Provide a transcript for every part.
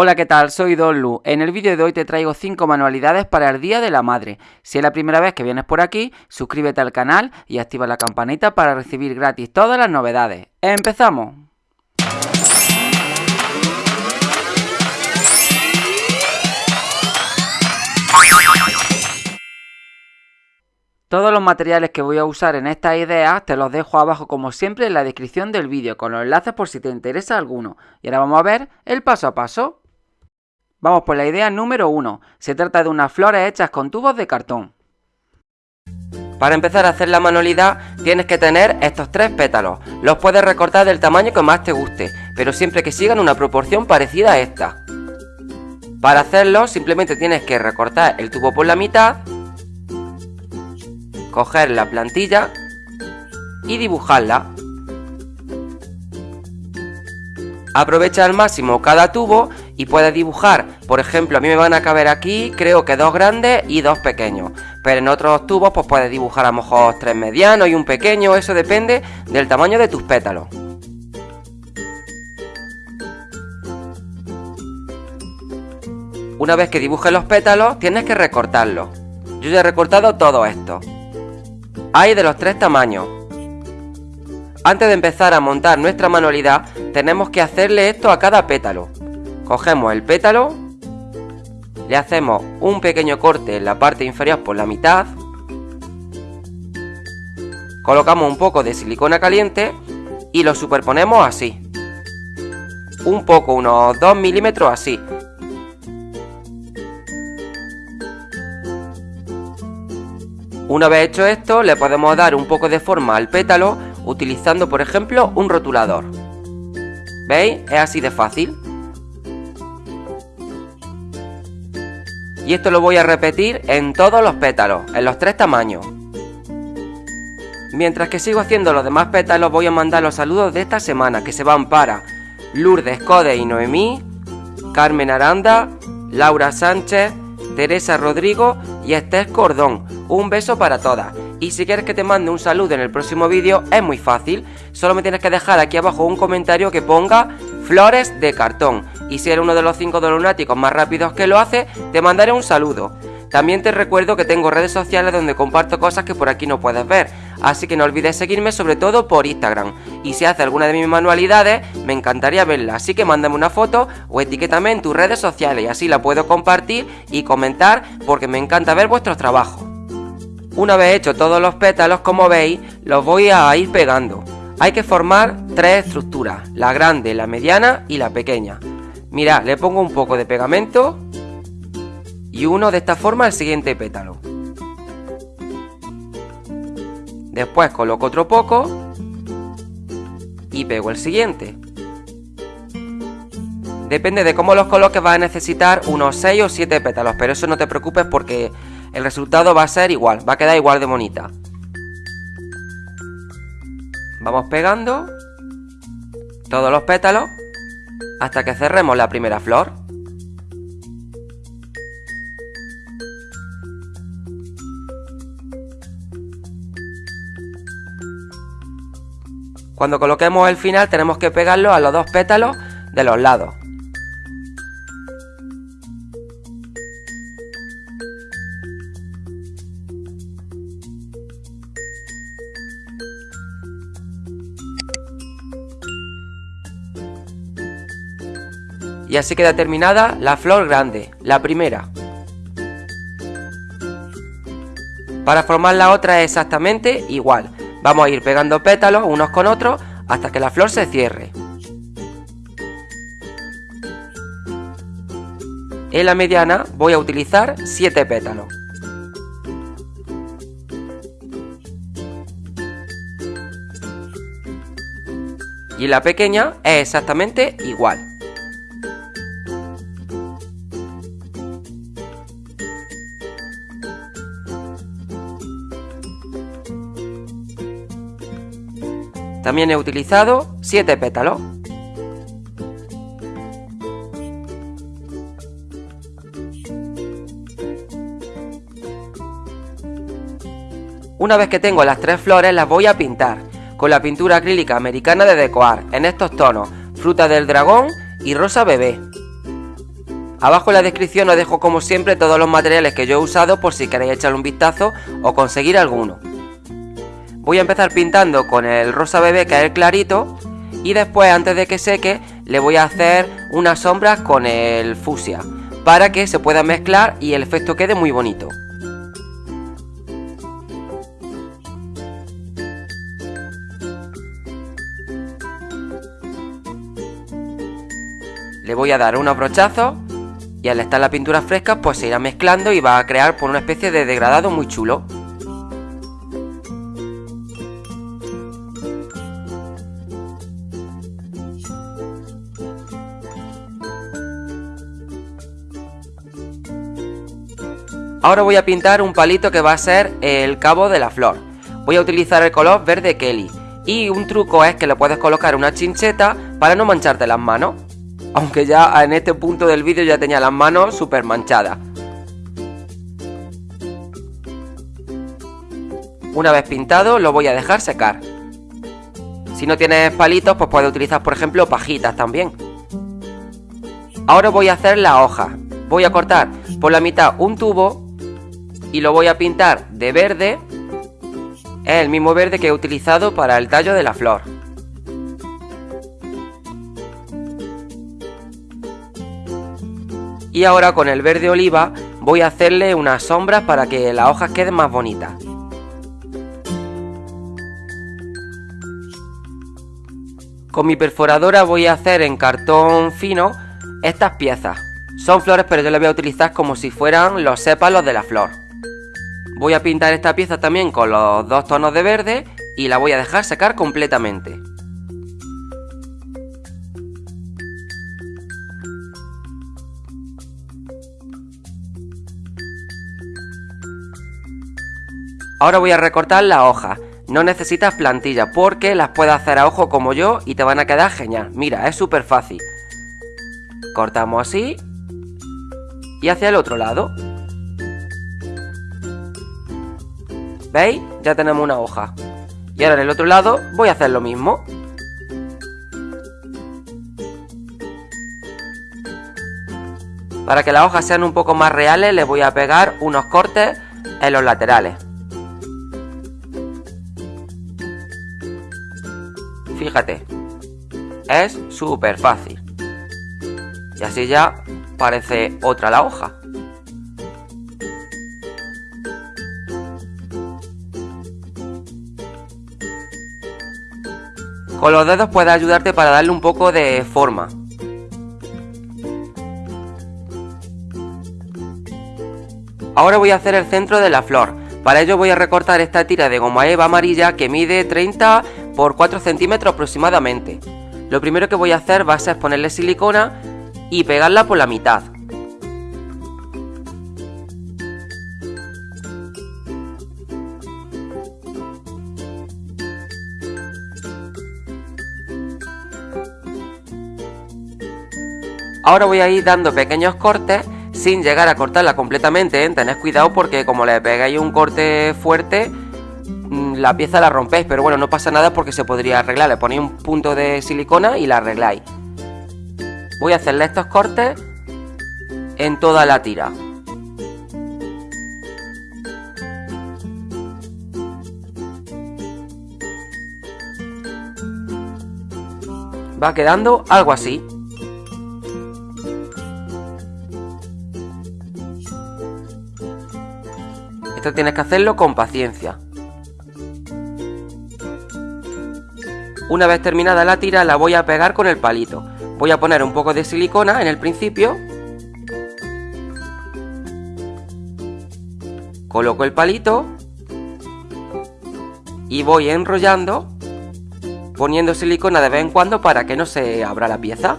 Hola, ¿qué tal? Soy Don Lu. En el vídeo de hoy te traigo 5 manualidades para el Día de la Madre. Si es la primera vez que vienes por aquí, suscríbete al canal y activa la campanita para recibir gratis todas las novedades. ¡Empezamos! Todos los materiales que voy a usar en esta idea te los dejo abajo como siempre en la descripción del vídeo con los enlaces por si te interesa alguno. Y ahora vamos a ver el paso a paso. Vamos por la idea número 1. Se trata de unas flores hechas con tubos de cartón. Para empezar a hacer la manualidad tienes que tener estos tres pétalos. Los puedes recortar del tamaño que más te guste, pero siempre que sigan una proporción parecida a esta. Para hacerlo simplemente tienes que recortar el tubo por la mitad coger la plantilla y dibujarla. Aprovecha al máximo cada tubo y puedes dibujar, por ejemplo, a mí me van a caber aquí, creo que dos grandes y dos pequeños. Pero en otros tubos pues puedes dibujar a lo mejor tres medianos y un pequeño, eso depende del tamaño de tus pétalos. Una vez que dibujes los pétalos, tienes que recortarlos. Yo ya he recortado todo esto. Hay de los tres tamaños. Antes de empezar a montar nuestra manualidad, tenemos que hacerle esto a cada pétalo. Cogemos el pétalo, le hacemos un pequeño corte en la parte inferior por la mitad, colocamos un poco de silicona caliente y lo superponemos así. Un poco, unos 2 milímetros así, Una vez hecho esto, le podemos dar un poco de forma al pétalo utilizando, por ejemplo, un rotulador. ¿Veis? Es así de fácil. Y esto lo voy a repetir en todos los pétalos, en los tres tamaños. Mientras que sigo haciendo los demás pétalos, voy a mandar los saludos de esta semana, que se van para Lourdes Code y Noemí, Carmen Aranda, Laura Sánchez, Teresa Rodrigo y Esther Cordón. Un beso para todas. Y si quieres que te mande un saludo en el próximo vídeo, es muy fácil. Solo me tienes que dejar aquí abajo un comentario que ponga flores de cartón. Y si eres uno de los 5 de lunáticos más rápidos que lo hace, te mandaré un saludo. También te recuerdo que tengo redes sociales donde comparto cosas que por aquí no puedes ver, así que no olvides seguirme sobre todo por Instagram. Y si haces alguna de mis manualidades, me encantaría verla, así que mándame una foto o etiquétame en tus redes sociales y así la puedo compartir y comentar porque me encanta ver vuestros trabajos. Una vez hecho todos los pétalos, como veis, los voy a ir pegando. Hay que formar tres estructuras, la grande, la mediana y la pequeña. Mira, le pongo un poco de pegamento y uno de esta forma el siguiente pétalo. Después coloco otro poco y pego el siguiente. Depende de cómo los coloques vas a necesitar unos 6 o 7 pétalos, pero eso no te preocupes porque el resultado va a ser igual, va a quedar igual de bonita. Vamos pegando todos los pétalos hasta que cerremos la primera flor. Cuando coloquemos el final tenemos que pegarlo a los dos pétalos de los lados. Y así queda terminada la flor grande, la primera. Para formar la otra es exactamente igual. Vamos a ir pegando pétalos unos con otros hasta que la flor se cierre. En la mediana voy a utilizar 7 pétalos. Y en la pequeña es exactamente igual. También he utilizado 7 pétalos. Una vez que tengo las tres flores las voy a pintar con la pintura acrílica americana de Decoar en estos tonos, fruta del dragón y rosa bebé. Abajo en la descripción os dejo como siempre todos los materiales que yo he usado por si queréis echarle un vistazo o conseguir alguno. Voy a empezar pintando con el rosa bebé que es el clarito y después antes de que seque le voy a hacer unas sombras con el fusia para que se pueda mezclar y el efecto quede muy bonito. Le voy a dar unos brochazos y al estar la pintura fresca pues se irá mezclando y va a crear por una especie de degradado muy chulo. Ahora voy a pintar un palito que va a ser el cabo de la flor. Voy a utilizar el color verde Kelly. Y un truco es que le puedes colocar una chincheta para no mancharte las manos. Aunque ya en este punto del vídeo ya tenía las manos súper manchadas. Una vez pintado lo voy a dejar secar. Si no tienes palitos pues puedes utilizar por ejemplo pajitas también. Ahora voy a hacer la hoja. Voy a cortar por la mitad un tubo y lo voy a pintar de verde. Es el mismo verde que he utilizado para el tallo de la flor. Y ahora con el verde oliva voy a hacerle unas sombras para que las hojas queden más bonitas. Con mi perforadora voy a hacer en cartón fino estas piezas. Son flores pero yo las voy a utilizar como si fueran los sépalos de la flor. Voy a pintar esta pieza también con los dos tonos de verde y la voy a dejar secar completamente. Ahora voy a recortar la hoja. No necesitas plantillas porque las puedes hacer a ojo como yo y te van a quedar genial. Mira, es súper fácil. Cortamos así y hacia el otro lado. ¿Veis? Ya tenemos una hoja. Y ahora en el otro lado voy a hacer lo mismo. Para que las hojas sean un poco más reales les voy a pegar unos cortes en los laterales. Fíjate, es súper fácil. Y así ya parece otra la hoja. Con los dedos puede ayudarte para darle un poco de forma. Ahora voy a hacer el centro de la flor. Para ello voy a recortar esta tira de goma eva amarilla que mide 30 por 4 centímetros aproximadamente. Lo primero que voy a hacer va a ser ponerle silicona y pegarla por la mitad. Ahora voy a ir dando pequeños cortes sin llegar a cortarla completamente, ¿eh? tened cuidado porque como le pegáis un corte fuerte, mm, la pieza la rompéis, pero bueno, no pasa nada porque se podría arreglar, le ponéis un punto de silicona y la arregláis. Voy a hacerle estos cortes en toda la tira. Va quedando algo así. Esto tienes que hacerlo con paciencia. Una vez terminada la tira la voy a pegar con el palito. Voy a poner un poco de silicona en el principio. Coloco el palito. Y voy enrollando, poniendo silicona de vez en cuando para que no se abra la pieza.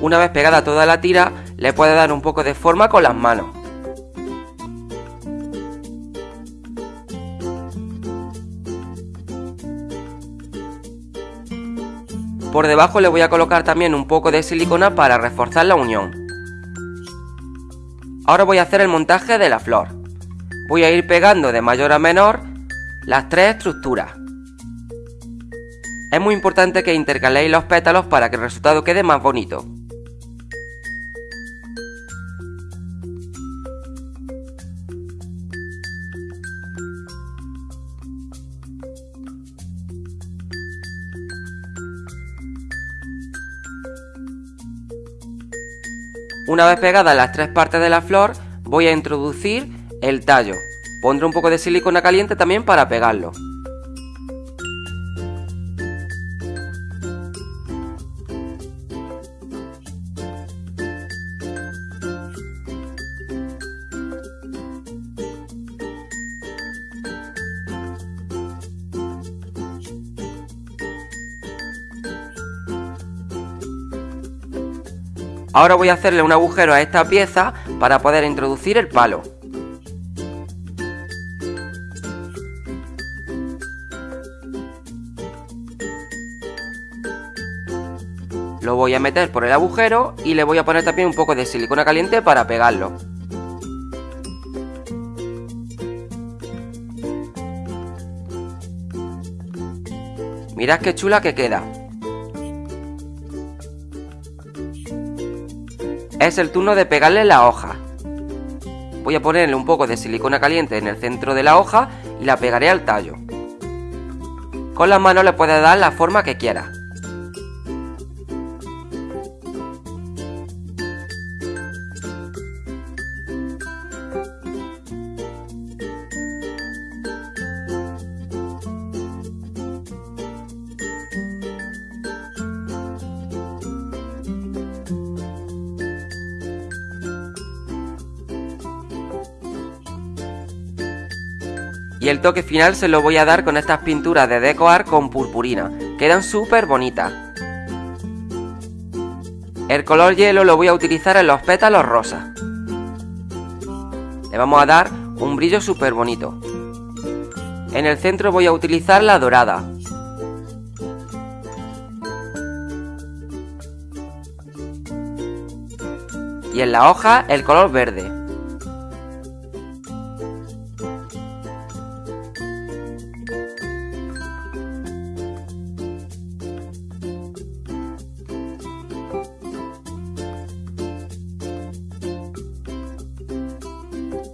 Una vez pegada toda la tira, le puede dar un poco de forma con las manos. Por debajo le voy a colocar también un poco de silicona para reforzar la unión. Ahora voy a hacer el montaje de la flor. Voy a ir pegando de mayor a menor las tres estructuras. Es muy importante que intercaléis los pétalos para que el resultado quede más bonito. Una vez pegadas las tres partes de la flor, voy a introducir el tallo. Pondré un poco de silicona caliente también para pegarlo. Ahora voy a hacerle un agujero a esta pieza para poder introducir el palo. Lo voy a meter por el agujero y le voy a poner también un poco de silicona caliente para pegarlo. Mirad qué chula que queda. Es el turno de pegarle la hoja. Voy a ponerle un poco de silicona caliente en el centro de la hoja y la pegaré al tallo. Con las manos le puedes dar la forma que quieras. El toque final se lo voy a dar con estas pinturas de decoar con purpurina. Quedan súper bonitas. El color hielo lo voy a utilizar en los pétalos rosas. Le vamos a dar un brillo súper bonito. En el centro voy a utilizar la dorada. Y en la hoja el color verde.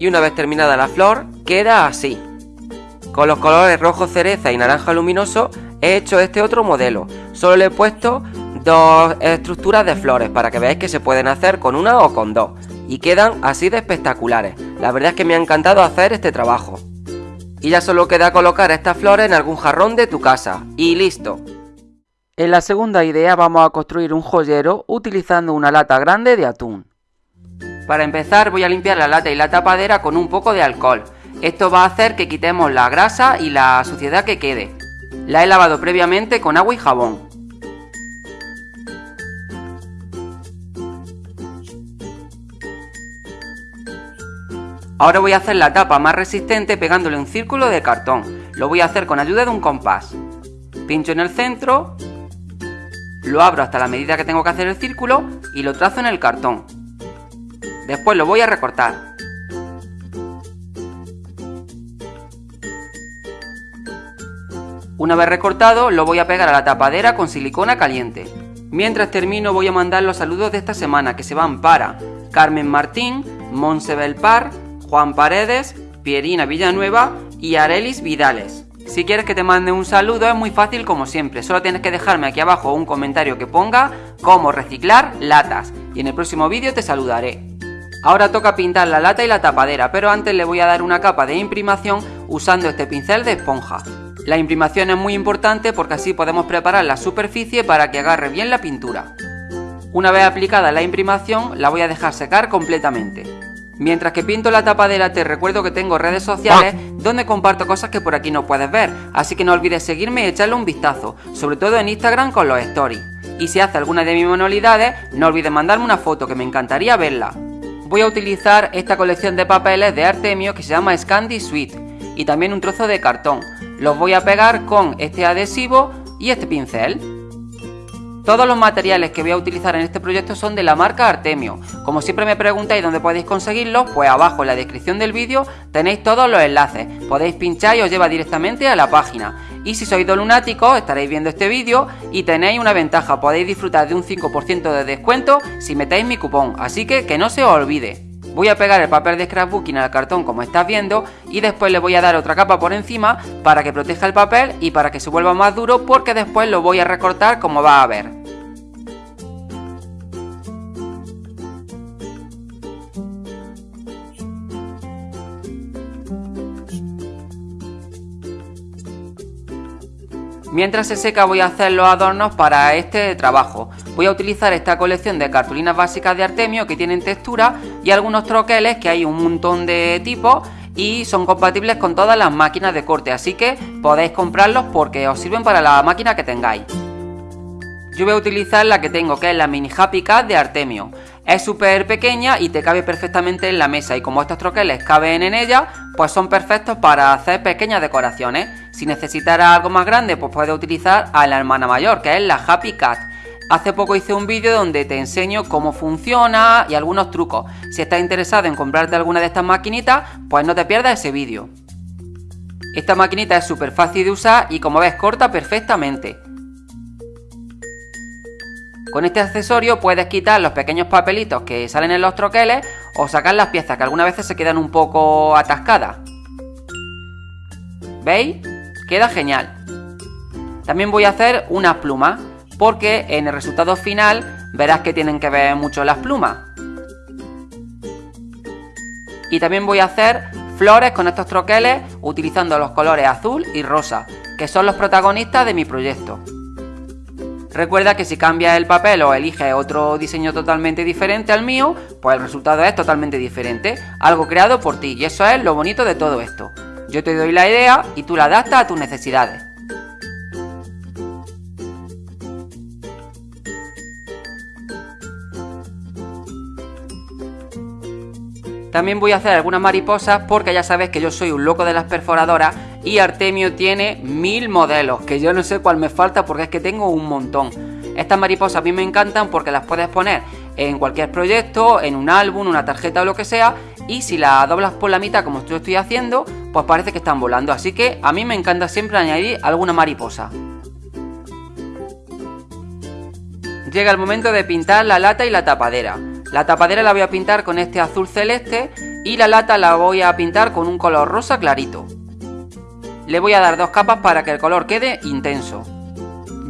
Una vez terminada la flor queda así. Con los colores rojo cereza y naranja luminoso he hecho este otro modelo. Solo le he puesto dos estructuras de flores para que veáis que se pueden hacer con una o con dos. Y quedan así de espectaculares. La verdad es que me ha encantado hacer este trabajo. Y ya solo queda colocar estas flores en algún jarrón de tu casa. Y listo. En la segunda idea vamos a construir un joyero utilizando una lata grande de atún. Para empezar voy a limpiar la lata y la tapadera con un poco de alcohol. Esto va a hacer que quitemos la grasa y la suciedad que quede. La he lavado previamente con agua y jabón. Ahora voy a hacer la tapa más resistente pegándole un círculo de cartón. Lo voy a hacer con ayuda de un compás. Pincho en el centro, lo abro hasta la medida que tengo que hacer el círculo y lo trazo en el cartón. Después lo voy a recortar. Una vez recortado, lo voy a pegar a la tapadera con silicona caliente. Mientras termino voy a mandar los saludos de esta semana que se van para Carmen Martín, Monsebel Par, Juan Paredes, Pierina Villanueva y Arelis Vidales. Si quieres que te mande un saludo es muy fácil como siempre, solo tienes que dejarme aquí abajo un comentario que ponga cómo reciclar latas y en el próximo vídeo te saludaré. Ahora toca pintar la lata y la tapadera, pero antes le voy a dar una capa de imprimación usando este pincel de esponja. La imprimación es muy importante porque así podemos preparar la superficie para que agarre bien la pintura. Una vez aplicada la imprimación, la voy a dejar secar completamente. Mientras que pinto la tapadera te recuerdo que tengo redes sociales donde comparto cosas que por aquí no puedes ver, así que no olvides seguirme y echarle un vistazo, sobre todo en Instagram con los stories. Y si hace alguna de mis manualidades, no olvides mandarme una foto que me encantaría verla voy a utilizar esta colección de papeles de Artemio que se llama Scandi Suite y también un trozo de cartón. Los voy a pegar con este adhesivo y este pincel. Todos los materiales que voy a utilizar en este proyecto son de la marca Artemio. Como siempre me preguntáis dónde podéis conseguirlos, pues abajo en la descripción del vídeo tenéis todos los enlaces. Podéis pinchar y os lleva directamente a la página. Y si sois dos lunáticos, estaréis viendo este vídeo y tenéis una ventaja, podéis disfrutar de un 5% de descuento si metéis mi cupón, así que que no se os olvide. Voy a pegar el papel de scrapbooking al cartón como estás viendo y después le voy a dar otra capa por encima para que proteja el papel y para que se vuelva más duro porque después lo voy a recortar como va a ver. Mientras se seca voy a hacer los adornos para este trabajo. Voy a utilizar esta colección de cartulinas básicas de Artemio que tienen textura y algunos troqueles que hay un montón de tipos y son compatibles con todas las máquinas de corte, así que podéis comprarlos porque os sirven para la máquina que tengáis. Yo voy a utilizar la que tengo, que es la Mini Happy Cat de Artemio. Es súper pequeña y te cabe perfectamente en la mesa y como estos troqueles caben en ella, pues son perfectos para hacer pequeñas decoraciones. Si necesitara algo más grande, pues puedes utilizar a la hermana mayor, que es la Happy Cat. Hace poco hice un vídeo donde te enseño cómo funciona y algunos trucos. Si estás interesado en comprarte alguna de estas maquinitas, pues no te pierdas ese vídeo. Esta maquinita es súper fácil de usar y como ves corta perfectamente. Con este accesorio puedes quitar los pequeños papelitos que salen en los troqueles o sacar las piezas que algunas veces se quedan un poco atascadas. ¿Veis? Queda genial. También voy a hacer unas plumas, porque en el resultado final verás que tienen que ver mucho las plumas. Y también voy a hacer flores con estos troqueles utilizando los colores azul y rosa, que son los protagonistas de mi proyecto. Recuerda que si cambias el papel o eliges otro diseño totalmente diferente al mío, pues el resultado es totalmente diferente, algo creado por ti, y eso es lo bonito de todo esto. Yo te doy la idea y tú la adaptas a tus necesidades. También voy a hacer algunas mariposas porque ya sabes que yo soy un loco de las perforadoras y Artemio tiene mil modelos, que yo no sé cuál me falta porque es que tengo un montón. Estas mariposas a mí me encantan porque las puedes poner en cualquier proyecto, en un álbum, una tarjeta o lo que sea, y si la doblas por la mitad como yo estoy haciendo, pues parece que están volando. Así que a mí me encanta siempre añadir alguna mariposa. Llega el momento de pintar la lata y la tapadera. La tapadera la voy a pintar con este azul celeste y la lata la voy a pintar con un color rosa clarito. Le voy a dar dos capas para que el color quede intenso.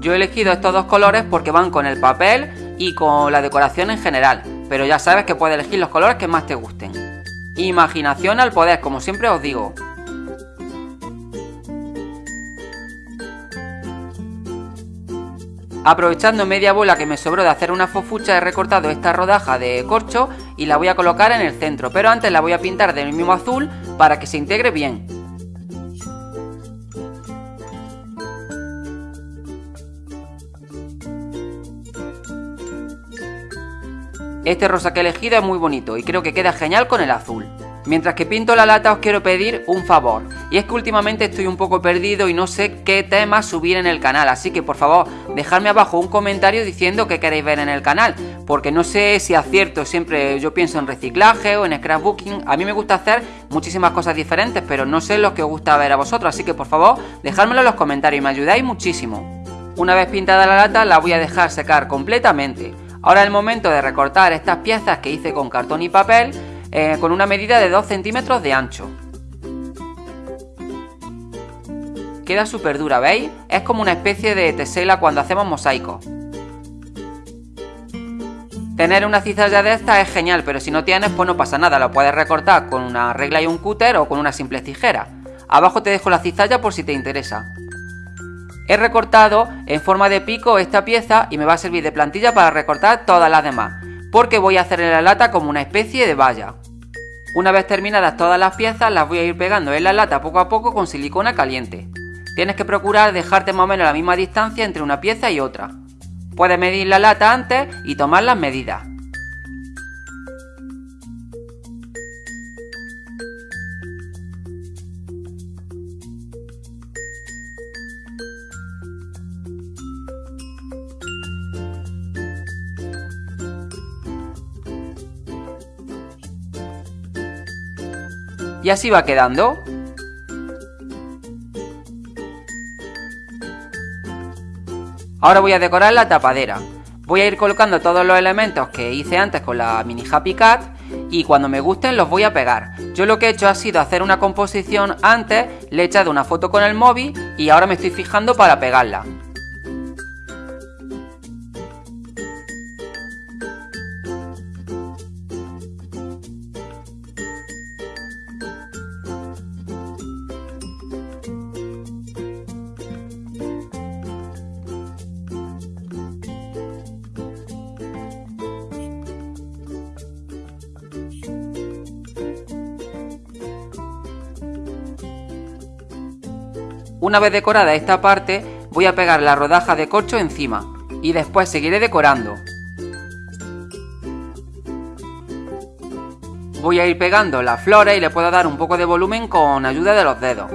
Yo he elegido estos dos colores porque van con el papel y con la decoración en general, pero ya sabes que puedes elegir los colores que más te gusten. Imaginación al poder, como siempre os digo. Aprovechando media bola que me sobró de hacer una fofucha he recortado esta rodaja de corcho y la voy a colocar en el centro, pero antes la voy a pintar del mismo azul para que se integre bien. Este rosa que he elegido es muy bonito y creo que queda genial con el azul. Mientras que pinto la lata os quiero pedir un favor, y es que últimamente estoy un poco perdido y no sé qué temas subir en el canal, así que por favor dejadme abajo un comentario diciendo qué queréis ver en el canal, porque no sé si acierto, siempre yo pienso en reciclaje o en scrapbooking, a mí me gusta hacer muchísimas cosas diferentes, pero no sé lo que os gusta ver a vosotros, así que por favor dejádmelo en los comentarios y me ayudáis muchísimo. Una vez pintada la lata la voy a dejar secar completamente. Ahora es el momento de recortar estas piezas que hice con cartón y papel eh, con una medida de 2 centímetros de ancho. Queda súper dura, ¿veis? Es como una especie de tesela cuando hacemos mosaicos. Tener una cizalla de esta es genial, pero si no tienes, pues no pasa nada, lo puedes recortar con una regla y un cúter o con una simple tijera. Abajo te dejo la cizalla por si te interesa. He recortado en forma de pico esta pieza y me va a servir de plantilla para recortar todas las demás, porque voy a hacer en la lata como una especie de valla. Una vez terminadas todas las piezas las voy a ir pegando en la lata poco a poco con silicona caliente. Tienes que procurar dejarte más o menos la misma distancia entre una pieza y otra. Puedes medir la lata antes y tomar las medidas. Y así va quedando. Ahora voy a decorar la tapadera. Voy a ir colocando todos los elementos que hice antes con la mini Happy Cat y cuando me gusten los voy a pegar. Yo lo que he hecho ha sido hacer una composición antes, le he echado una foto con el móvil y ahora me estoy fijando para pegarla. Una vez decorada esta parte, voy a pegar la rodaja de corcho encima y después seguiré decorando. Voy a ir pegando las flores y le puedo dar un poco de volumen con ayuda de los dedos.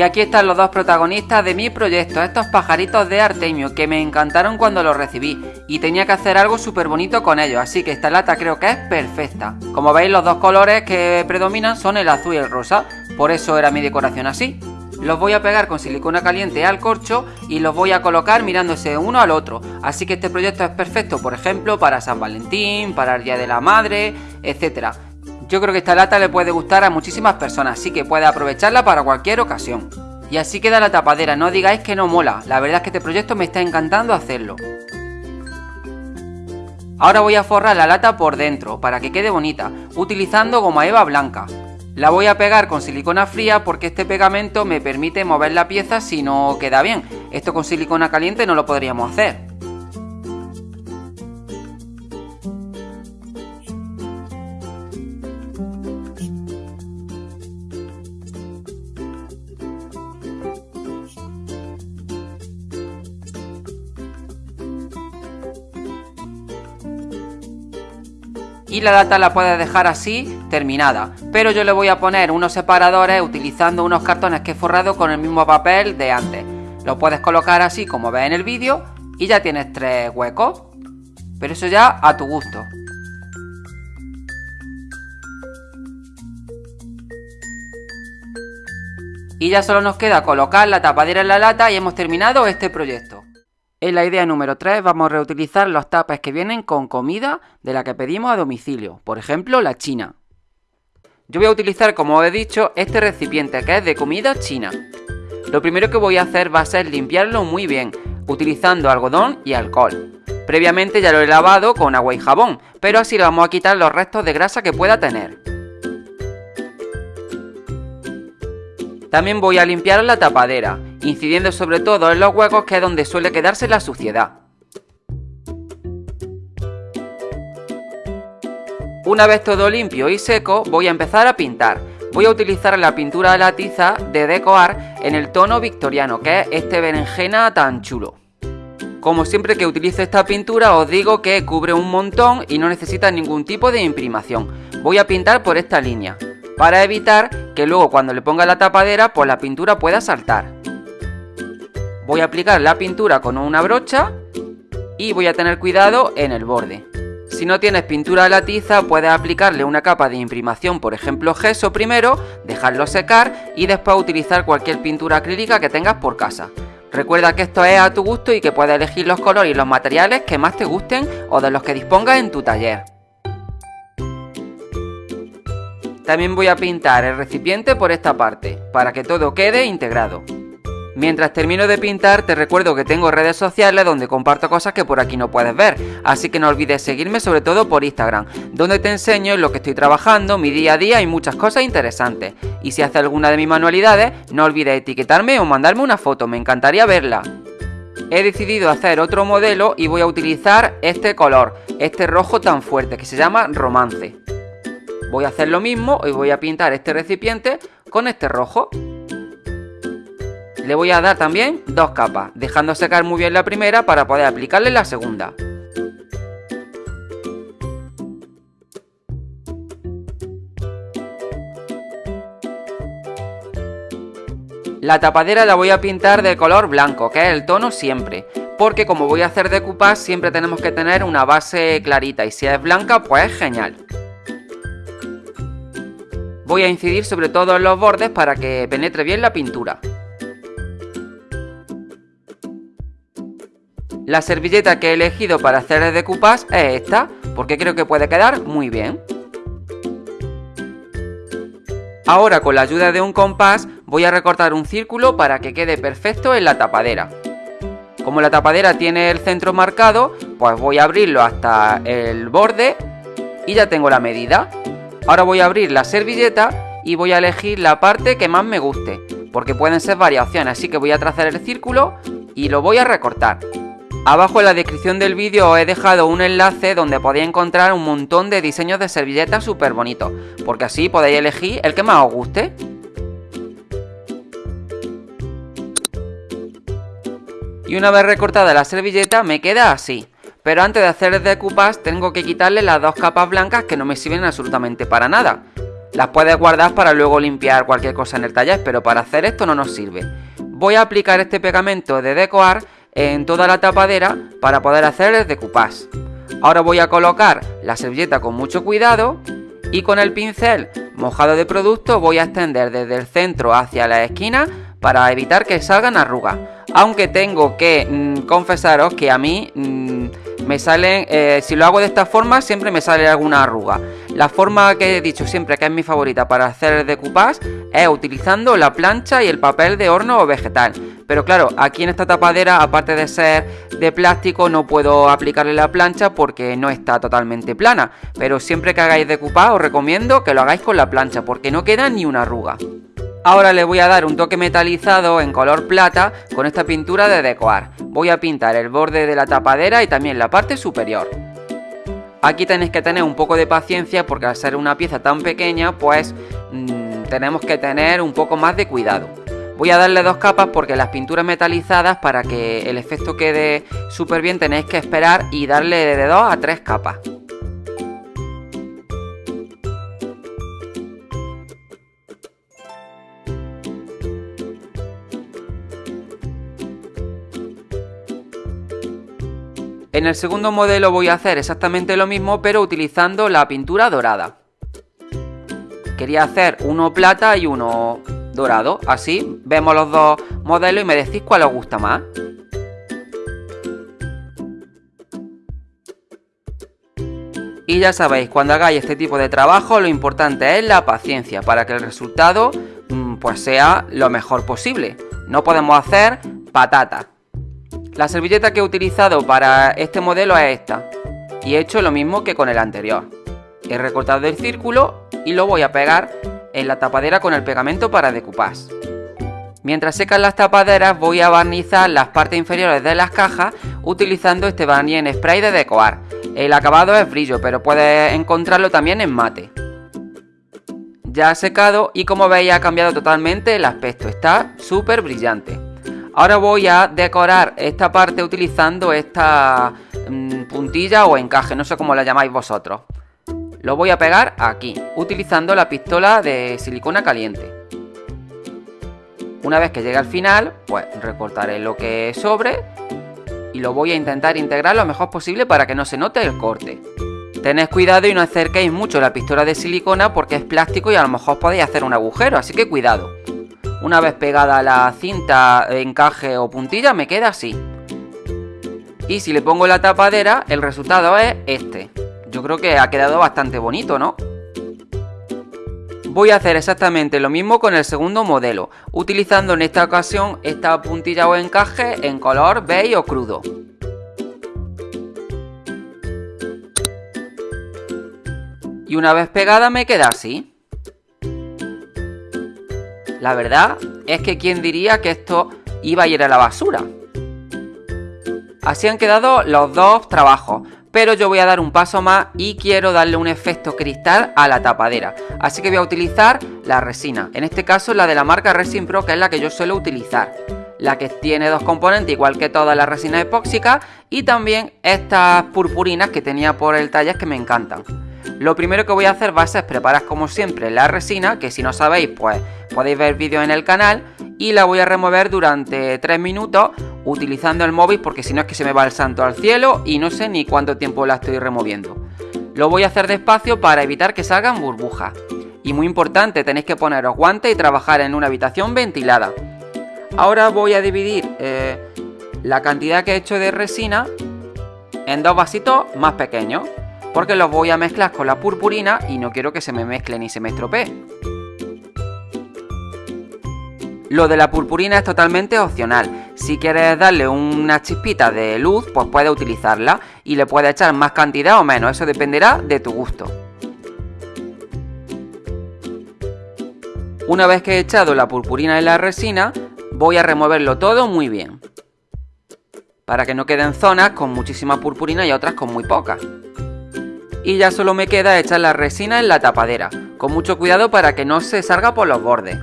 Y aquí están los dos protagonistas de mi proyecto, estos pajaritos de Artemio, que me encantaron cuando los recibí, y tenía que hacer algo súper bonito con ellos, así que esta lata creo que es perfecta. Como veis los dos colores que predominan son el azul y el rosa, por eso era mi decoración así. Los voy a pegar con silicona caliente al corcho y los voy a colocar mirándose uno al otro, así que este proyecto es perfecto, por ejemplo, para San Valentín, para el Día de la Madre, etcétera. Yo creo que esta lata le puede gustar a muchísimas personas, así que puede aprovecharla para cualquier ocasión. Y así queda la tapadera, no digáis que no mola, la verdad es que este proyecto me está encantando hacerlo. Ahora voy a forrar la lata por dentro, para que quede bonita, utilizando goma eva blanca. La voy a pegar con silicona fría porque este pegamento me permite mover la pieza si no queda bien. Esto con silicona caliente no lo podríamos hacer. La lata la puedes dejar así terminada. Pero yo le voy a poner unos separadores utilizando unos cartones que he forrado con el mismo papel de antes. Lo puedes colocar así como ves en el vídeo y ya tienes tres huecos. Pero eso ya a tu gusto. Y ya solo nos queda colocar la tapadera en la lata y hemos terminado este proyecto en la idea número 3 vamos a reutilizar los tapes que vienen con comida de la que pedimos a domicilio, por ejemplo la china. Yo voy a utilizar, como he dicho, este recipiente que es de comida china. Lo primero que voy a hacer va a ser limpiarlo muy bien, utilizando algodón y alcohol. Previamente ya lo he lavado con agua y jabón, pero así le vamos a quitar los restos de grasa que pueda tener. También voy a limpiar la tapadera, incidiendo sobre todo en los huecos que es donde suele quedarse la suciedad. Una vez todo limpio y seco, voy a empezar a pintar. Voy a utilizar la pintura de la tiza de Decoar en el tono victoriano, que es este berenjena tan chulo. Como siempre que utilice esta pintura os digo que cubre un montón y no necesita ningún tipo de imprimación. Voy a pintar por esta línea para evitar que luego cuando le ponga la tapadera pues la pintura pueda saltar. Voy a aplicar la pintura con una brocha y voy a tener cuidado en el borde. Si no tienes pintura a la tiza puedes aplicarle una capa de imprimación, por ejemplo gesso primero, dejarlo secar y después utilizar cualquier pintura acrílica que tengas por casa. Recuerda que esto es a tu gusto y que puedes elegir los colores y los materiales que más te gusten o de los que dispongas en tu taller. También voy a pintar el recipiente por esta parte, para que todo quede integrado. Mientras termino de pintar te recuerdo que tengo redes sociales donde comparto cosas que por aquí no puedes ver, así que no olvides seguirme sobre todo por Instagram, donde te enseño lo que estoy trabajando, mi día a día y muchas cosas interesantes. Y si haces alguna de mis manualidades, no olvides etiquetarme o mandarme una foto, me encantaría verla. He decidido hacer otro modelo y voy a utilizar este color, este rojo tan fuerte que se llama Romance. Voy a hacer lo mismo y voy a pintar este recipiente con este rojo. Le voy a dar también dos capas, dejando secar muy bien la primera para poder aplicarle la segunda. La tapadera la voy a pintar de color blanco, que es el tono siempre, porque como voy a hacer decoupage siempre tenemos que tener una base clarita y si es blanca pues es genial. Voy a incidir sobre todo en los bordes para que penetre bien la pintura. La servilleta que he elegido para hacer el decoupage es esta, porque creo que puede quedar muy bien. Ahora con la ayuda de un compás voy a recortar un círculo para que quede perfecto en la tapadera. Como la tapadera tiene el centro marcado, pues voy a abrirlo hasta el borde y ya tengo la medida. Ahora voy a abrir la servilleta y voy a elegir la parte que más me guste, porque pueden ser variaciones, así que voy a trazar el círculo y lo voy a recortar. Abajo en la descripción del vídeo os he dejado un enlace donde podéis encontrar un montón de diseños de servilletas súper bonitos, porque así podéis elegir el que más os guste. Y una vez recortada la servilleta me queda así. Pero antes de hacer el decoupage tengo que quitarle las dos capas blancas que no me sirven absolutamente para nada. Las puedes guardar para luego limpiar cualquier cosa en el taller, pero para hacer esto no nos sirve. Voy a aplicar este pegamento de decoar en toda la tapadera para poder hacer el decoupage. Ahora voy a colocar la servilleta con mucho cuidado y con el pincel mojado de producto voy a extender desde el centro hacia la esquina para evitar que salgan arrugas. Aunque tengo que mm, confesaros que a mí mm, me salen, eh, si lo hago de esta forma, siempre me sale alguna arruga. La forma que he dicho siempre que es mi favorita para hacer decoupage es utilizando la plancha y el papel de horno o vegetal. Pero claro, aquí en esta tapadera, aparte de ser de plástico, no puedo aplicarle la plancha porque no está totalmente plana. Pero siempre que hagáis decoupage os recomiendo que lo hagáis con la plancha porque no queda ni una arruga. Ahora le voy a dar un toque metalizado en color plata con esta pintura de decoar. Voy a pintar el borde de la tapadera y también la parte superior. Aquí tenéis que tener un poco de paciencia porque al ser una pieza tan pequeña pues mmm, tenemos que tener un poco más de cuidado. Voy a darle dos capas porque las pinturas metalizadas para que el efecto quede súper bien tenéis que esperar y darle de dos a tres capas. En el segundo modelo voy a hacer exactamente lo mismo pero utilizando la pintura dorada. Quería hacer uno plata y uno dorado, así vemos los dos modelos y me decís cuál os gusta más. Y ya sabéis, cuando hagáis este tipo de trabajo lo importante es la paciencia para que el resultado mm, pues sea lo mejor posible. No podemos hacer patata. La servilleta que he utilizado para este modelo es esta. Y he hecho lo mismo que con el anterior. He recortado el círculo y lo voy a pegar en la tapadera con el pegamento para decoupage. Mientras secan las tapaderas voy a barnizar las partes inferiores de las cajas utilizando este barniz en spray de decoar. El acabado es brillo pero puedes encontrarlo también en mate. Ya ha secado y como veis ha cambiado totalmente el aspecto, está súper brillante. Ahora voy a decorar esta parte utilizando esta mm, puntilla o encaje, no sé cómo la llamáis vosotros. Lo voy a pegar aquí, utilizando la pistola de silicona caliente. Una vez que llegue al final, pues recortaré lo que sobre y lo voy a intentar integrar lo mejor posible para que no se note el corte. Tened cuidado y no acerquéis mucho la pistola de silicona porque es plástico y a lo mejor podéis hacer un agujero, así que cuidado. Una vez pegada la cinta, encaje o puntilla, me queda así. Y si le pongo la tapadera, el resultado es este. Yo creo que ha quedado bastante bonito, ¿no? Voy a hacer exactamente lo mismo con el segundo modelo, utilizando en esta ocasión esta puntilla o encaje en color beige o crudo. Y una vez pegada me queda así. La verdad es que quién diría que esto iba a ir a la basura. Así han quedado los dos trabajos, pero yo voy a dar un paso más y quiero darle un efecto cristal a la tapadera. Así que voy a utilizar la resina, en este caso la de la marca Resin Pro, que es la que yo suelo utilizar. La que tiene dos componentes, igual que todas las resinas epóxicas, y también estas purpurinas que tenía por el taller que me encantan. Lo primero que voy a hacer va a ser preparar como siempre la resina, que si no sabéis pues podéis ver vídeos en el canal y la voy a remover durante 3 minutos utilizando el móvil porque si no es que se me va el santo al cielo y no sé ni cuánto tiempo la estoy removiendo. Lo voy a hacer despacio para evitar que salgan burbujas. Y muy importante, tenéis que poneros guantes y trabajar en una habitación ventilada. Ahora voy a dividir eh, la cantidad que he hecho de resina en dos vasitos más pequeños. Porque los voy a mezclar con la purpurina y no quiero que se me mezclen y se me estropee. Lo de la purpurina es totalmente opcional. Si quieres darle una chispita de luz, pues puedes utilizarla y le puedes echar más cantidad o menos. Eso dependerá de tu gusto. Una vez que he echado la purpurina en la resina, voy a removerlo todo muy bien. Para que no queden zonas con muchísima purpurina y otras con muy poca. Y ya solo me queda echar la resina en la tapadera, con mucho cuidado para que no se salga por los bordes.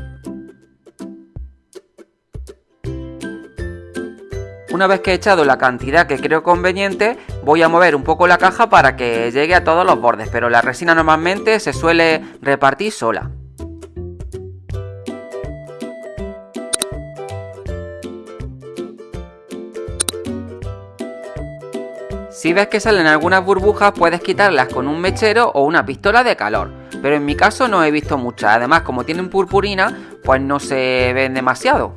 Una vez que he echado la cantidad que creo conveniente, voy a mover un poco la caja para que llegue a todos los bordes, pero la resina normalmente se suele repartir sola. Si ves que salen algunas burbujas puedes quitarlas con un mechero o una pistola de calor, pero en mi caso no he visto muchas, además como tienen purpurina pues no se ven demasiado.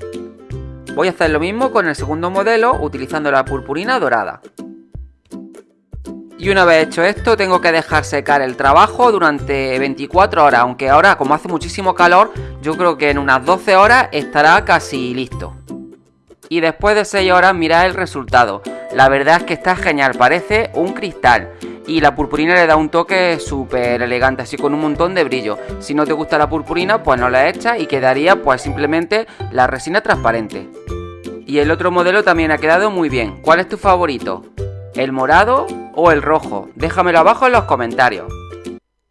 Voy a hacer lo mismo con el segundo modelo utilizando la purpurina dorada. Y una vez hecho esto tengo que dejar secar el trabajo durante 24 horas, aunque ahora como hace muchísimo calor yo creo que en unas 12 horas estará casi listo. Y después de 6 horas mirad el resultado. La verdad es que está genial, parece un cristal. Y la purpurina le da un toque súper elegante, así con un montón de brillo. Si no te gusta la purpurina, pues no la echas y quedaría pues simplemente la resina transparente. Y el otro modelo también ha quedado muy bien. ¿Cuál es tu favorito? ¿El morado o el rojo? Déjamelo abajo en los comentarios.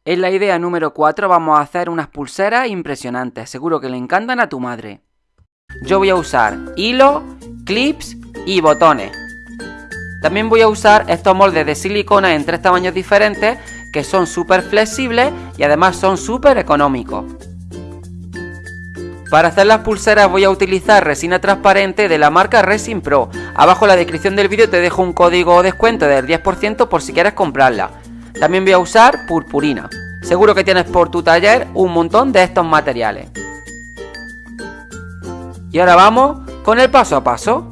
En la idea número 4 vamos a hacer unas pulseras impresionantes, seguro que le encantan a tu madre. Yo voy a usar hilo, clips y botones. También voy a usar estos moldes de silicona en tres tamaños diferentes que son súper flexibles y además son súper económicos. Para hacer las pulseras voy a utilizar resina transparente de la marca Resin Pro. Abajo en la descripción del vídeo te dejo un código de descuento del 10% por si quieres comprarla. También voy a usar purpurina. Seguro que tienes por tu taller un montón de estos materiales. Y ahora vamos con el paso a paso.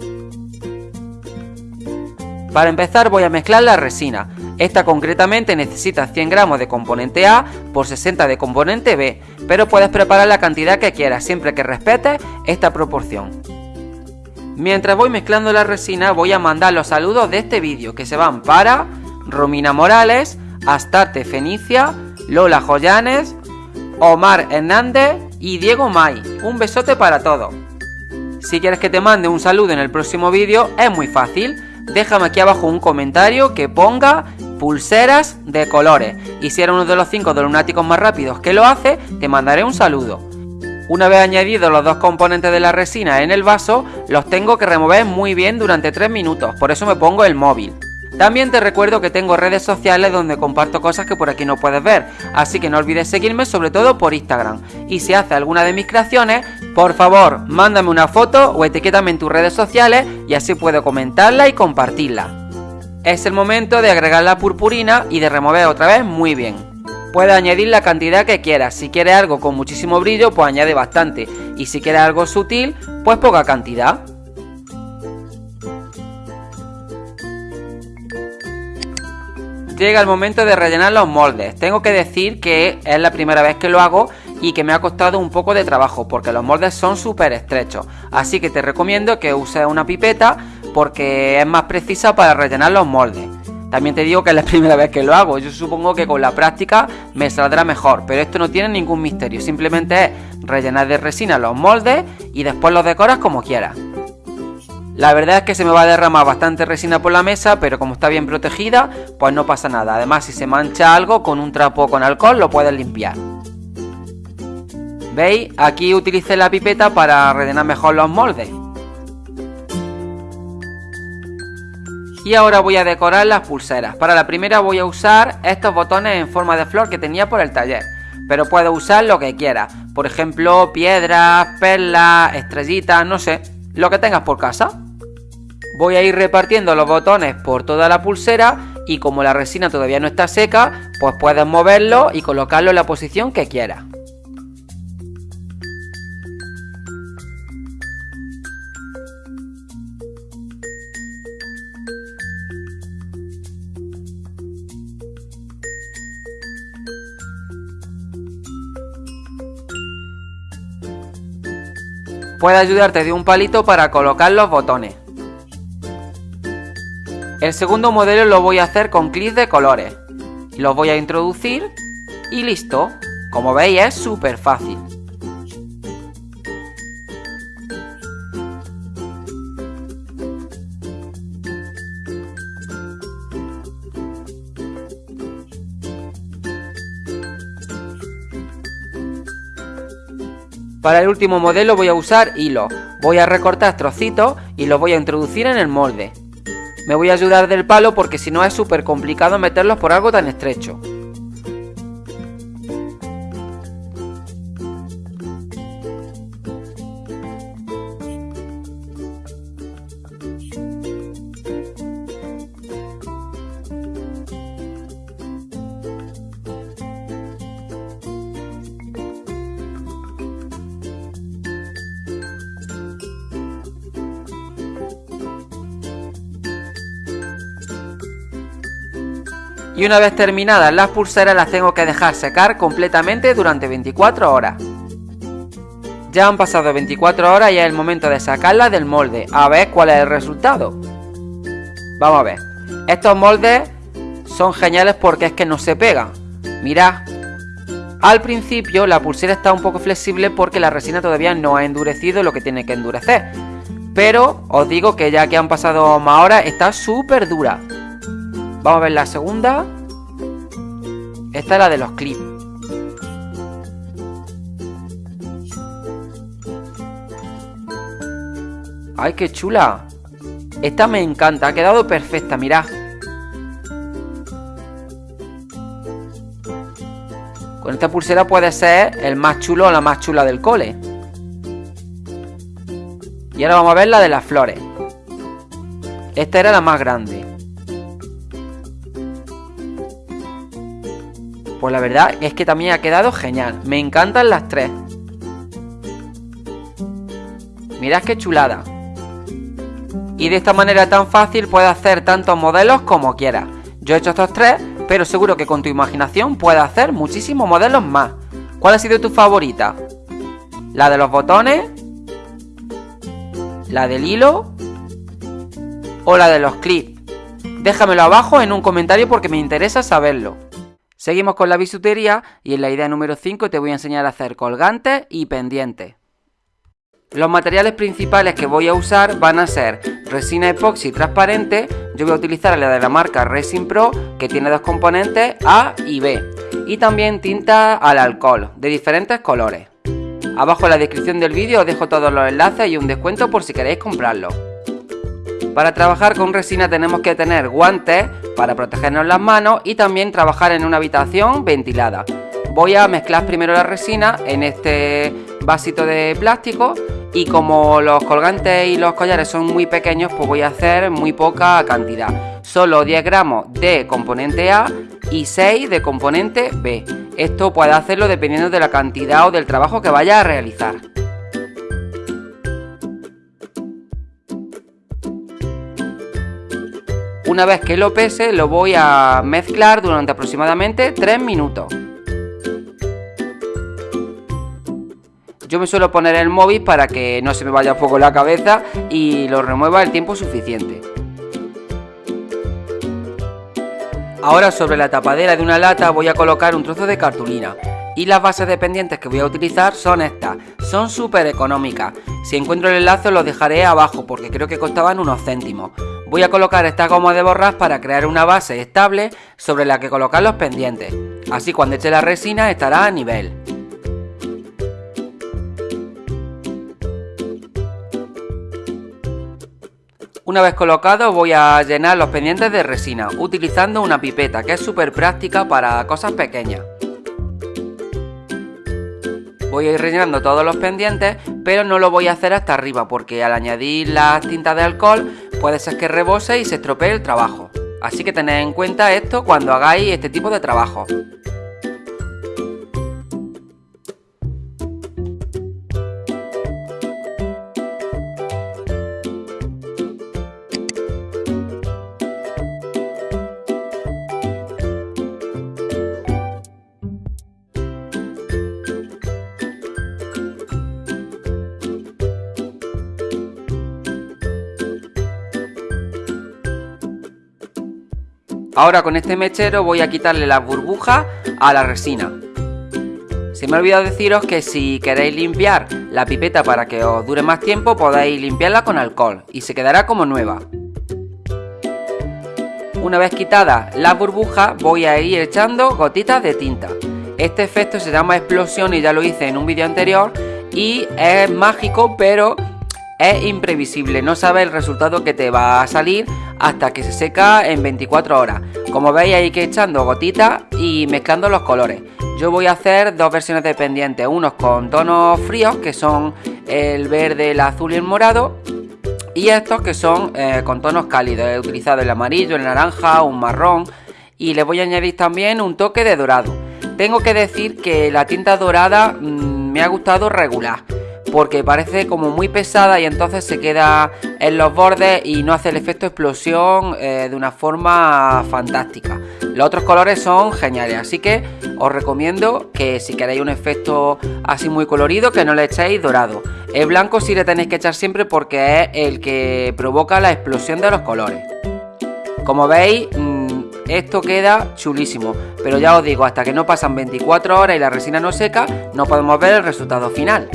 Para empezar voy a mezclar la resina. Esta concretamente necesita 100 gramos de componente A por 60 de componente B, pero puedes preparar la cantidad que quieras siempre que respetes esta proporción. Mientras voy mezclando la resina voy a mandar los saludos de este vídeo que se van para Romina Morales, Astarte Fenicia, Lola Joyanes, Omar Hernández y Diego May. Un besote para todos. Si quieres que te mande un saludo en el próximo vídeo es muy fácil déjame aquí abajo un comentario que ponga pulseras de colores. Y si eres uno de los 5 de lunáticos más rápidos que lo hace, te mandaré un saludo. Una vez añadidos los dos componentes de la resina en el vaso, los tengo que remover muy bien durante 3 minutos, por eso me pongo el móvil. También te recuerdo que tengo redes sociales donde comparto cosas que por aquí no puedes ver, así que no olvides seguirme sobre todo por Instagram. Y si haces alguna de mis creaciones, por favor, mándame una foto o etiquétame en tus redes sociales y así puedo comentarla y compartirla. Es el momento de agregar la purpurina y de remover otra vez muy bien. Puedes añadir la cantidad que quieras, si quieres algo con muchísimo brillo pues añade bastante y si quieres algo sutil pues poca cantidad. llega el momento de rellenar los moldes. Tengo que decir que es la primera vez que lo hago y que me ha costado un poco de trabajo porque los moldes son súper estrechos. Así que te recomiendo que uses una pipeta porque es más precisa para rellenar los moldes. También te digo que es la primera vez que lo hago. Yo supongo que con la práctica me saldrá mejor. Pero esto no tiene ningún misterio. Simplemente es rellenar de resina los moldes y después los decoras como quieras. La verdad es que se me va a derramar bastante resina por la mesa, pero como está bien protegida, pues no pasa nada. Además, si se mancha algo con un trapo con alcohol, lo puedes limpiar. ¿Veis? Aquí utilicé la pipeta para rellenar mejor los moldes. Y ahora voy a decorar las pulseras. Para la primera voy a usar estos botones en forma de flor que tenía por el taller. pero puedes usar lo que quieras. Por ejemplo, piedras, perlas, estrellitas, no sé, lo que tengas por casa. Voy a ir repartiendo los botones por toda la pulsera y como la resina todavía no está seca, pues puedes moverlo y colocarlo en la posición que quieras. Puede ayudarte de un palito para colocar los botones. El segundo modelo lo voy a hacer con clics de colores. Los voy a introducir y listo. Como veis es súper fácil. Para el último modelo voy a usar hilo. Voy a recortar trocitos y los voy a introducir en el molde. Me voy a ayudar del palo porque si no es súper complicado meterlos por algo tan estrecho. Una vez terminadas las pulseras las tengo que dejar secar completamente durante 24 horas. Ya han pasado 24 horas y es el momento de sacarlas del molde, a ver cuál es el resultado. Vamos a ver, estos moldes son geniales porque es que no se pegan. Mirad, al principio la pulsera está un poco flexible porque la resina todavía no ha endurecido lo que tiene que endurecer. Pero os digo que ya que han pasado más horas está súper dura. Vamos a ver la segunda. Esta es la de los clips. ¡Ay, qué chula! Esta me encanta, ha quedado perfecta, mirad. Con esta pulsera puede ser el más chulo o la más chula del cole. Y ahora vamos a ver la de las flores. Esta era la más grande. Pues la verdad es que también ha quedado genial. Me encantan las tres. Mirad qué chulada. Y de esta manera tan fácil puedes hacer tantos modelos como quieras. Yo he hecho estos tres, pero seguro que con tu imaginación puedes hacer muchísimos modelos más. ¿Cuál ha sido tu favorita? ¿La de los botones? ¿La del hilo? ¿O la de los clips? Déjamelo abajo en un comentario porque me interesa saberlo. Seguimos con la bisutería y en la idea número 5 te voy a enseñar a hacer colgantes y pendientes. Los materiales principales que voy a usar van a ser resina epoxi transparente, yo voy a utilizar la de la marca Resin Pro que tiene dos componentes A y B y también tinta al alcohol de diferentes colores. Abajo en la descripción del vídeo os dejo todos los enlaces y un descuento por si queréis comprarlo. Para trabajar con resina tenemos que tener guantes para protegernos las manos y también trabajar en una habitación ventilada. Voy a mezclar primero la resina en este vasito de plástico y como los colgantes y los collares son muy pequeños pues voy a hacer muy poca cantidad. Solo 10 gramos de componente A y 6 de componente B. Esto puede hacerlo dependiendo de la cantidad o del trabajo que vaya a realizar. Una vez que lo pese lo voy a mezclar durante aproximadamente 3 minutos. Yo me suelo poner el móvil para que no se me vaya poco la cabeza y lo remueva el tiempo suficiente. Ahora sobre la tapadera de una lata voy a colocar un trozo de cartulina. Y las bases de pendientes que voy a utilizar son estas. Son súper económicas. Si encuentro el enlace lo dejaré abajo porque creo que costaban unos céntimos. Voy a colocar esta goma de borrar para crear una base estable sobre la que colocar los pendientes. Así cuando eche la resina estará a nivel. Una vez colocado voy a llenar los pendientes de resina utilizando una pipeta que es súper práctica para cosas pequeñas. Voy a ir rellenando todos los pendientes, pero no lo voy a hacer hasta arriba porque al añadir las tintas de alcohol puede ser que rebose y se estropee el trabajo. Así que tened en cuenta esto cuando hagáis este tipo de trabajo. Ahora con este mechero voy a quitarle las burbujas a la resina. Se me ha olvidado deciros que si queréis limpiar la pipeta para que os dure más tiempo podéis limpiarla con alcohol y se quedará como nueva. Una vez quitadas las burbujas voy a ir echando gotitas de tinta. Este efecto se llama explosión y ya lo hice en un vídeo anterior y es mágico pero es imprevisible, no sabes el resultado que te va a salir hasta que se seca en 24 horas. Como veis hay que echando gotitas y mezclando los colores. Yo voy a hacer dos versiones de pendientes, unos con tonos fríos que son el verde, el azul y el morado y estos que son eh, con tonos cálidos. He utilizado el amarillo, el naranja, un marrón y le voy a añadir también un toque de dorado. Tengo que decir que la tinta dorada mm, me ha gustado regular porque parece como muy pesada y entonces se queda en los bordes y no hace el efecto explosión eh, de una forma fantástica. Los otros colores son geniales, así que os recomiendo que si queréis un efecto así muy colorido que no le echéis dorado. El blanco sí le tenéis que echar siempre porque es el que provoca la explosión de los colores. Como veis, mm, esto queda chulísimo, pero ya os digo, hasta que no pasan 24 horas y la resina no seca, no podemos ver el resultado final.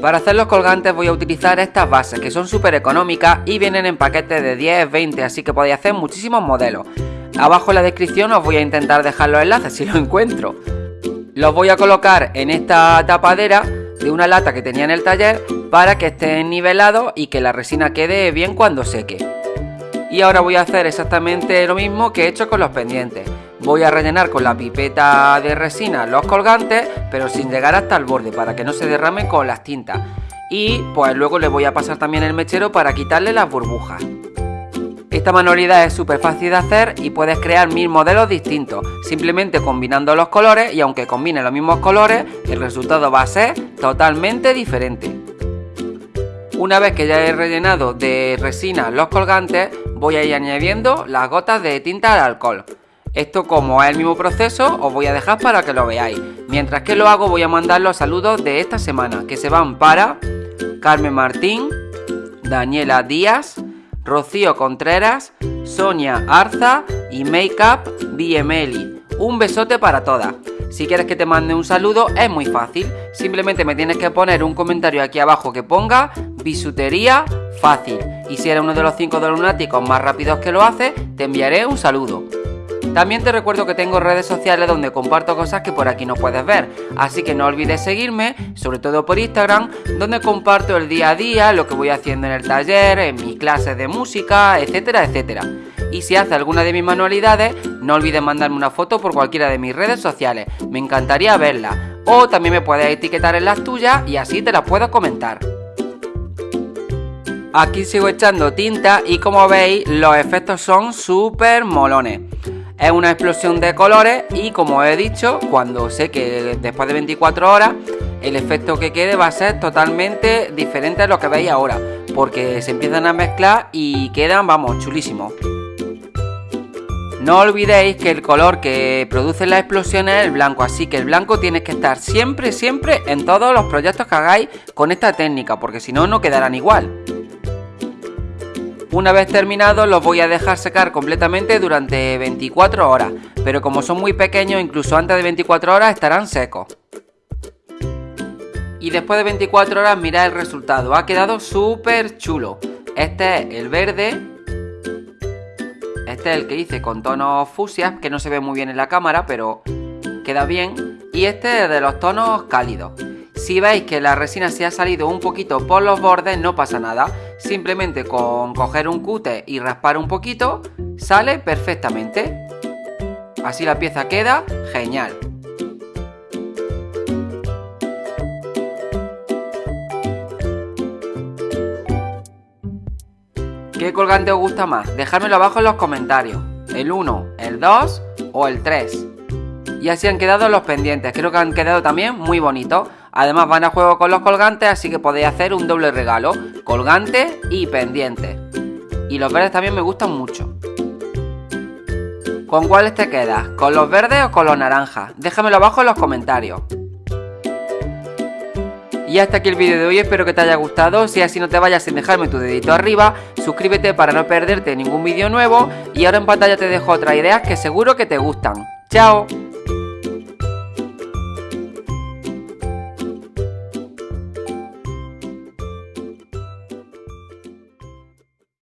Para hacer los colgantes voy a utilizar estas bases que son súper económicas y vienen en paquetes de 10, 20, así que podéis hacer muchísimos modelos. Abajo en la descripción os voy a intentar dejar los enlaces si los encuentro. Los voy a colocar en esta tapadera de una lata que tenía en el taller para que estén nivelados y que la resina quede bien cuando seque. Y ahora voy a hacer exactamente lo mismo que he hecho con los pendientes. Voy a rellenar con la pipeta de resina los colgantes, pero sin llegar hasta el borde para que no se derramen con las tintas. Y pues luego le voy a pasar también el mechero para quitarle las burbujas. Esta manualidad es súper fácil de hacer y puedes crear mil modelos distintos, simplemente combinando los colores y aunque combine los mismos colores, el resultado va a ser totalmente diferente. Una vez que ya he rellenado de resina los colgantes, voy a ir añadiendo las gotas de tinta de alcohol. Esto como es el mismo proceso os voy a dejar para que lo veáis. Mientras que lo hago voy a mandar los saludos de esta semana que se van para Carmen Martín, Daniela Díaz, Rocío Contreras, Sonia Arza y Makeup BML. Un besote para todas. Si quieres que te mande un saludo es muy fácil, simplemente me tienes que poner un comentario aquí abajo que ponga bisutería fácil y si eres uno de los 5 de lunáticos más rápidos que lo hace, te enviaré un saludo. También te recuerdo que tengo redes sociales donde comparto cosas que por aquí no puedes ver, así que no olvides seguirme, sobre todo por Instagram, donde comparto el día a día, lo que voy haciendo en el taller, en mis clases de música, etcétera, etcétera. Y si haces alguna de mis manualidades, no olvides mandarme una foto por cualquiera de mis redes sociales, me encantaría verla. O también me puedes etiquetar en las tuyas y así te las puedo comentar. Aquí sigo echando tinta y como veis los efectos son súper molones. Es una explosión de colores y como he dicho, cuando sé que después de 24 horas el efecto que quede va a ser totalmente diferente a lo que veis ahora, porque se empiezan a mezclar y quedan, vamos, chulísimos. No olvidéis que el color que produce la explosión es el blanco, así que el blanco tiene que estar siempre, siempre en todos los proyectos que hagáis con esta técnica, porque si no, no quedarán igual. Una vez terminado los voy a dejar secar completamente durante 24 horas, pero como son muy pequeños incluso antes de 24 horas estarán secos. Y después de 24 horas mirad el resultado, ha quedado súper chulo. Este es el verde, este es el que hice con tonos fusias, que no se ve muy bien en la cámara, pero queda bien. Y este es de los tonos cálidos. Si veis que la resina se ha salido un poquito por los bordes, no pasa nada. Simplemente con coger un cute y raspar un poquito, sale perfectamente. Así la pieza queda genial. ¿Qué colgante os gusta más? Dejármelo abajo en los comentarios. El 1, el 2 o el 3. Y así han quedado los pendientes. Creo que han quedado también muy bonitos. Además van a juego con los colgantes, así que podéis hacer un doble regalo. Colgante y pendiente. Y los verdes también me gustan mucho. ¿Con cuáles te quedas? ¿Con los verdes o con los naranjas? Déjamelo abajo en los comentarios. Y hasta aquí el vídeo de hoy, espero que te haya gustado, si así no te vayas sin dejarme tu dedito arriba, suscríbete para no perderte ningún vídeo nuevo y ahora en pantalla te dejo otras ideas que seguro que te gustan. ¡Chao!